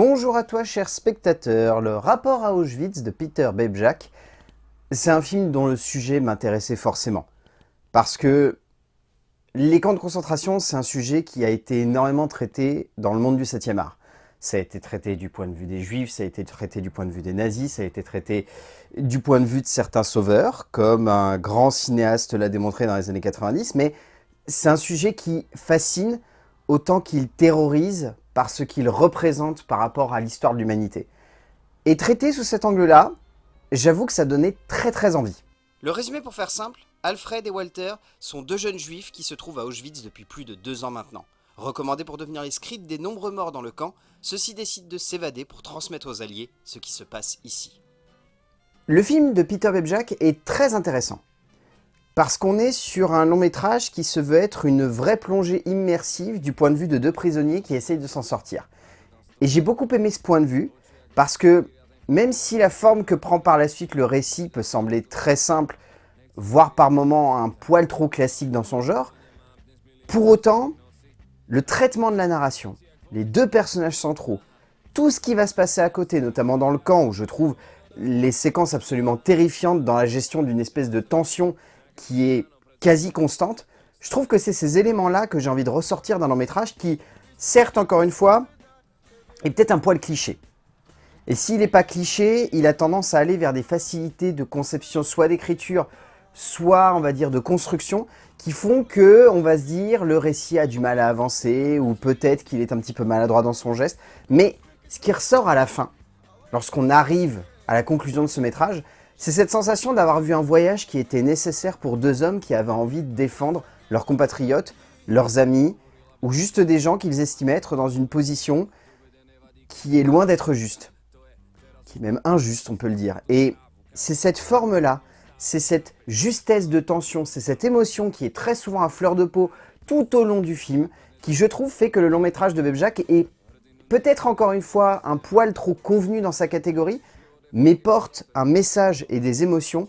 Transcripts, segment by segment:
Bonjour à toi, cher spectateur. Le rapport à Auschwitz de Peter Bebjak, c'est un film dont le sujet m'intéressait forcément. Parce que les camps de concentration, c'est un sujet qui a été énormément traité dans le monde du 7e art. Ça a été traité du point de vue des juifs, ça a été traité du point de vue des nazis, ça a été traité du point de vue de certains sauveurs, comme un grand cinéaste l'a démontré dans les années 90, mais c'est un sujet qui fascine autant qu'il terrorise par ce qu'il représente par rapport à l'histoire de l'humanité. Et traité sous cet angle-là, j'avoue que ça donnait très très envie. Le résumé pour faire simple, Alfred et Walter sont deux jeunes juifs qui se trouvent à Auschwitz depuis plus de deux ans maintenant. Recommandés pour devenir les scripts des nombreux morts dans le camp, ceux-ci décident de s'évader pour transmettre aux alliés ce qui se passe ici. Le film de Peter Bebjak est très intéressant. Parce qu'on est sur un long métrage qui se veut être une vraie plongée immersive du point de vue de deux prisonniers qui essayent de s'en sortir. Et j'ai beaucoup aimé ce point de vue, parce que même si la forme que prend par la suite le récit peut sembler très simple, voire par moments un poil trop classique dans son genre, pour autant, le traitement de la narration, les deux personnages centraux, tout ce qui va se passer à côté, notamment dans le camp où je trouve les séquences absolument terrifiantes dans la gestion d'une espèce de tension qui est quasi constante, je trouve que c'est ces éléments-là que j'ai envie de ressortir d'un long métrage qui, certes, encore une fois, est peut-être un poil cliché. Et s'il n'est pas cliché, il a tendance à aller vers des facilités de conception, soit d'écriture, soit, on va dire, de construction, qui font que, on va se dire, le récit a du mal à avancer, ou peut-être qu'il est un petit peu maladroit dans son geste. Mais ce qui ressort à la fin, lorsqu'on arrive à la conclusion de ce métrage, c'est cette sensation d'avoir vu un voyage qui était nécessaire pour deux hommes qui avaient envie de défendre leurs compatriotes, leurs amis, ou juste des gens qu'ils estimaient être dans une position qui est loin d'être juste. Qui est même injuste, on peut le dire. Et c'est cette forme-là, c'est cette justesse de tension, c'est cette émotion qui est très souvent à fleur de peau tout au long du film, qui je trouve fait que le long métrage de Bebjak est peut-être encore une fois un poil trop convenu dans sa catégorie, mais porte un message et des émotions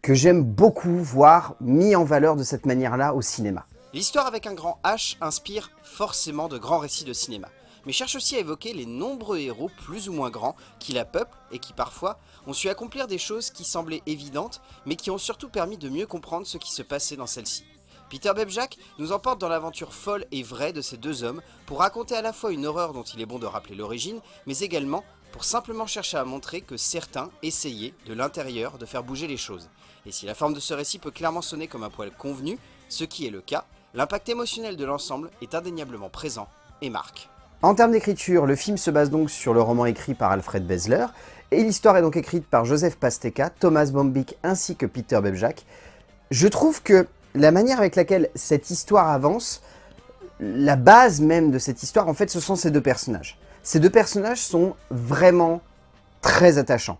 que j'aime beaucoup voir mis en valeur de cette manière-là au cinéma. L'histoire avec un grand H inspire forcément de grands récits de cinéma, mais cherche aussi à évoquer les nombreux héros plus ou moins grands qui la peuplent et qui parfois ont su accomplir des choses qui semblaient évidentes, mais qui ont surtout permis de mieux comprendre ce qui se passait dans celle-ci. Peter Bebjak nous emporte dans l'aventure folle et vraie de ces deux hommes pour raconter à la fois une horreur dont il est bon de rappeler l'origine, mais également pour simplement chercher à montrer que certains essayaient, de l'intérieur, de faire bouger les choses. Et si la forme de ce récit peut clairement sonner comme un poil convenu, ce qui est le cas, l'impact émotionnel de l'ensemble est indéniablement présent et marque. En termes d'écriture, le film se base donc sur le roman écrit par Alfred Besler, et l'histoire est donc écrite par Joseph Pasteka, Thomas Bombik ainsi que Peter Bebjak. Je trouve que la manière avec laquelle cette histoire avance, la base même de cette histoire, en fait, ce sont ces deux personnages. Ces deux personnages sont vraiment très attachants.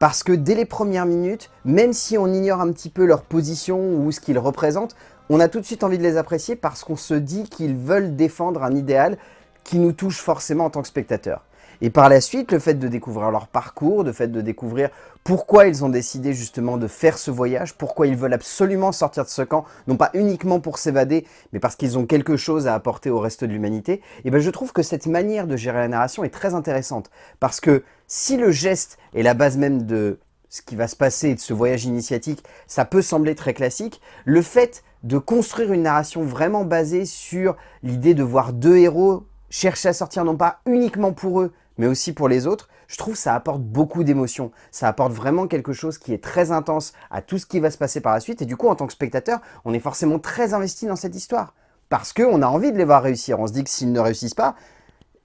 Parce que dès les premières minutes, même si on ignore un petit peu leur position ou ce qu'ils représentent, on a tout de suite envie de les apprécier parce qu'on se dit qu'ils veulent défendre un idéal qui nous touche forcément en tant que spectateur. Et par la suite, le fait de découvrir leur parcours, le fait de découvrir pourquoi ils ont décidé justement de faire ce voyage, pourquoi ils veulent absolument sortir de ce camp, non pas uniquement pour s'évader, mais parce qu'ils ont quelque chose à apporter au reste de l'humanité, et ben je trouve que cette manière de gérer la narration est très intéressante. Parce que si le geste est la base même de ce qui va se passer de ce voyage initiatique, ça peut sembler très classique, le fait de construire une narration vraiment basée sur l'idée de voir deux héros chercher à sortir non pas uniquement pour eux, mais aussi pour les autres, je trouve que ça apporte beaucoup d'émotions. Ça apporte vraiment quelque chose qui est très intense à tout ce qui va se passer par la suite. Et du coup, en tant que spectateur, on est forcément très investi dans cette histoire. Parce qu'on a envie de les voir réussir. On se dit que s'ils ne réussissent pas,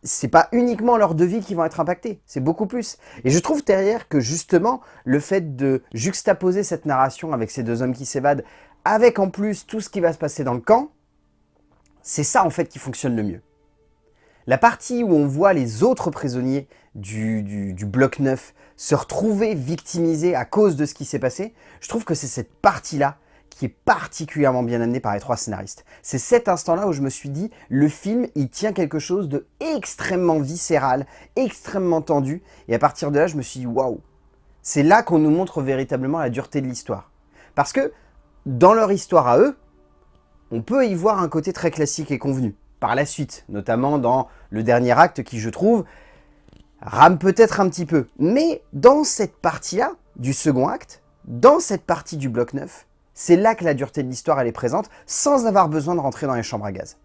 c'est pas uniquement leur vie qui vont être impactés, c'est beaucoup plus. Et je trouve derrière que justement, le fait de juxtaposer cette narration avec ces deux hommes qui s'évadent, avec en plus tout ce qui va se passer dans le camp, c'est ça en fait qui fonctionne le mieux. La partie où on voit les autres prisonniers du, bloc 9 se retrouver victimisés à cause de ce qui s'est passé, je trouve que c'est cette partie-là qui est particulièrement bien amenée par les trois scénaristes. C'est cet instant-là où je me suis dit, le film, il tient quelque chose de extrêmement viscéral, extrêmement tendu, et à partir de là, je me suis dit, waouh C'est là qu'on nous montre véritablement la dureté de l'histoire. Parce que, dans leur histoire à eux, on peut y voir un côté très classique et convenu par la suite, notamment dans le dernier acte qui, je trouve, rame peut-être un petit peu. Mais dans cette partie-là, du second acte, dans cette partie du bloc 9, c'est là que la dureté de l'histoire est présente, sans avoir besoin de rentrer dans les chambres à gaz.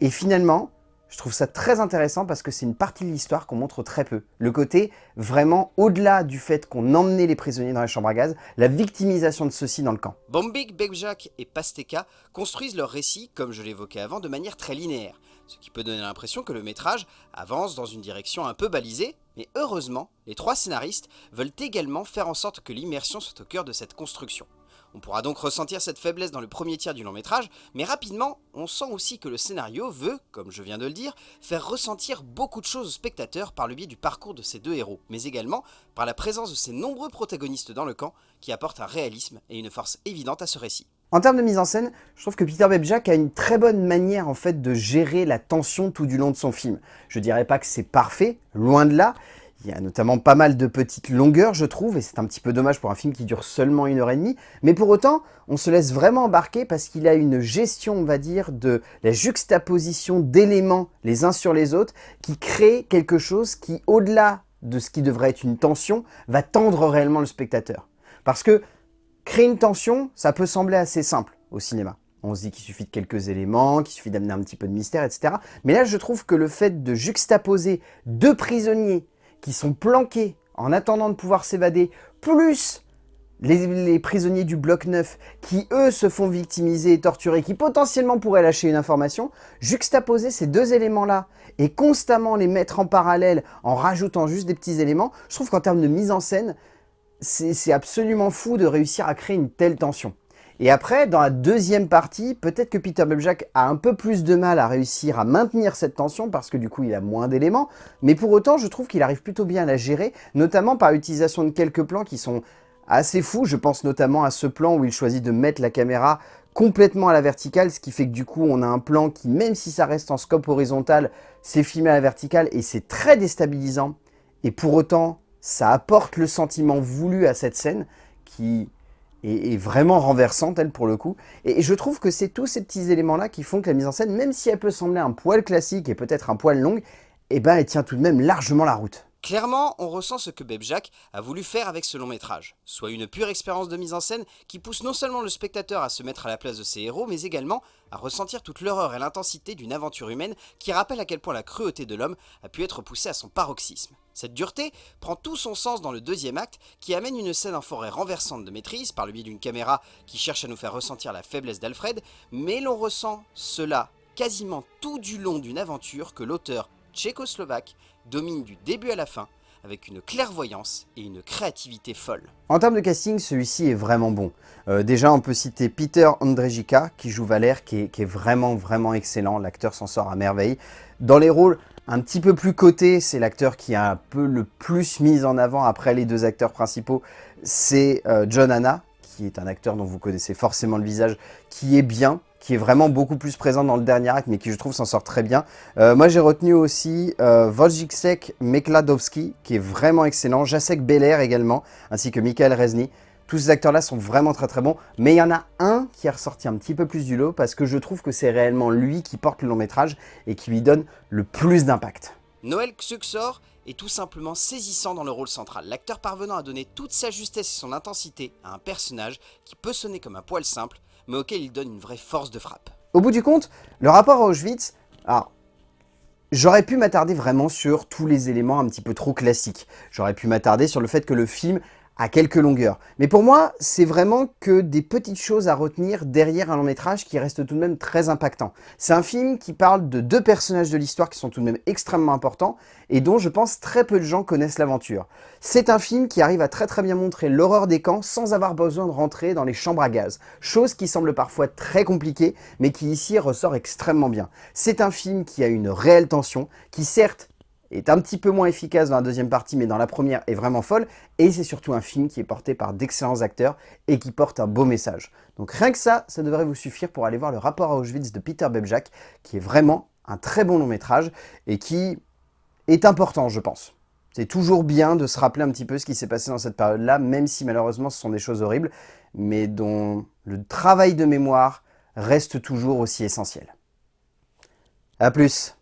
Et finalement, je trouve ça très intéressant parce que c'est une partie de l'histoire qu'on montre très peu. Le côté vraiment au-delà du fait qu'on emmenait les prisonniers dans les chambres à gaz, la victimisation de ceux-ci dans le camp. Bombik, Bebjak et Pasteka construisent leur récit, comme je l'évoquais avant, de manière très linéaire, ce qui peut donner l'impression que le métrage avance dans une direction un peu balisée, mais heureusement, les trois scénaristes veulent également faire en sorte que l'immersion soit au cœur de cette construction. On pourra donc ressentir cette faiblesse dans le premier tiers du long métrage, mais rapidement, on sent aussi que le scénario veut, comme je viens de le dire, faire ressentir beaucoup de choses aux spectateurs par le biais du parcours de ces deux héros, mais également par la présence de ces nombreux protagonistes dans le camp qui apportent un réalisme et une force évidente à ce récit. En termes de mise en scène, je trouve que Peter Bebjak a une très bonne manière en fait de gérer la tension tout du long de son film. Je dirais pas que c'est parfait, loin de là, il y a notamment pas mal de petites longueurs, je trouve, et c'est un petit peu dommage pour un film qui dure seulement une heure et demie. Mais pour autant, on se laisse vraiment embarquer parce qu'il a une gestion, on va dire, de la juxtaposition d'éléments les uns sur les autres qui crée quelque chose qui, au-delà de ce qui devrait être une tension, va tendre réellement le spectateur. Parce que créer une tension, ça peut sembler assez simple au cinéma. On se dit qu'il suffit de quelques éléments, qu'il suffit d'amener un petit peu de mystère, etc. Mais là, je trouve que le fait de juxtaposer deux prisonniers qui sont planqués en attendant de pouvoir s'évader, plus les, prisonniers du bloc 9 qui, eux, se font victimiser et torturer, qui potentiellement pourraient lâcher une information, juxtaposer ces deux éléments-là et constamment les mettre en parallèle en rajoutant juste des petits éléments, je trouve qu'en termes de mise en scène, c'est absolument fou de réussir à créer une telle tension. Et après, dans la deuxième partie, peut-être que Peter Bebjak a un peu plus de mal à réussir à maintenir cette tension parce que du coup, il a moins d'éléments. Mais pour autant, je trouve qu'il arrive plutôt bien à la gérer, notamment par l'utilisation de quelques plans qui sont assez fous. Je pense notamment à ce plan où il choisit de mettre la caméra complètement à la verticale, ce qui fait que du coup, on a un plan qui, même si ça reste en scope horizontal, c'est filmé à la verticale et c'est très déstabilisant. Et pour autant, ça apporte le sentiment voulu à cette scène qui est, vraiment renversante, elle, pour le coup. Et, je trouve que c'est tous ces petits éléments-là qui font que la mise en scène, même si elle peut sembler un poil classique et peut-être un poil longue, eh ben, elle tient tout de même largement la route. Clairement, on ressent ce que Bebjak a voulu faire avec ce long métrage, soit une pure expérience de mise en scène qui pousse non seulement le spectateur à se mettre à la place de ses héros, mais également à ressentir toute l'horreur et l'intensité d'une aventure humaine qui rappelle à quel point la cruauté de l'homme a pu être poussée à son paroxysme. Cette dureté prend tout son sens dans le deuxième acte qui amène une scène en forêt renversante de maîtrise par le biais d'une caméra qui cherche à nous faire ressentir la faiblesse d'Alfred, mais l'on ressent cela quasiment tout du long d'une aventure que l'auteur tchécoslovaque domine du début à la fin, avec une clairvoyance et une créativité folle. En termes de casting, celui-ci est vraiment bon. Euh, déjà, on peut citer Peter Andrzejka, qui joue Valère, qui est, vraiment, vraiment excellent. L'acteur s'en sort à merveille. Dans les rôles un petit peu plus cotés, c'est l'acteur qui a un peu le plus mis en avant après les deux acteurs principaux. C'est euh, John Anna, qui est un acteur dont vous connaissez forcément le visage, qui est bien, qui est vraiment beaucoup plus présent dans le dernier acte, mais qui je trouve s'en sort très bien. Euh, moi j'ai retenu aussi euh, Wojciech Mekladowski, qui est vraiment excellent, Jacek Beller également, ainsi que Michael Rezny. Tous ces acteurs-là sont vraiment très très bons, mais il y en a un qui est ressorti un petit peu plus du lot, parce que je trouve que c'est réellement lui qui porte le long métrage et qui lui donne le plus d'impact. Noël Xuxor est tout simplement saisissant dans le rôle central, l'acteur parvenant à donner toute sa justesse et son intensité à un personnage qui peut sonner comme un poil simple, mais auquel il donne une vraie force de frappe. Au bout du compte, le rapport à Auschwitz, alors, j'aurais pu m'attarder vraiment sur tous les éléments un petit peu trop classiques. J'aurais pu m'attarder sur le fait que le film à quelques longueurs. Mais pour moi, c'est vraiment que des petites choses à retenir derrière un long métrage qui reste tout de même très impactant. C'est un film qui parle de deux personnages de l'histoire qui sont tout de même extrêmement importants et dont je pense très peu de gens connaissent l'aventure. C'est un film qui arrive à très très bien montrer l'horreur des camps sans avoir besoin de rentrer dans les chambres à gaz, chose qui semble parfois très compliquée mais qui ici ressort extrêmement bien. C'est un film qui a une réelle tension, qui certes est un petit peu moins efficace dans la deuxième partie, mais dans la première est vraiment folle. Et c'est surtout un film qui est porté par d'excellents acteurs et qui porte un beau message. Donc rien que ça, ça devrait vous suffire pour aller voir le rapport à Auschwitz de Peter Bebjak, qui est vraiment un très bon long métrage et qui est important, je pense. C'est toujours bien de se rappeler un petit peu ce qui s'est passé dans cette période-là, même si malheureusement ce sont des choses horribles, mais dont le travail de mémoire reste toujours aussi essentiel. A plus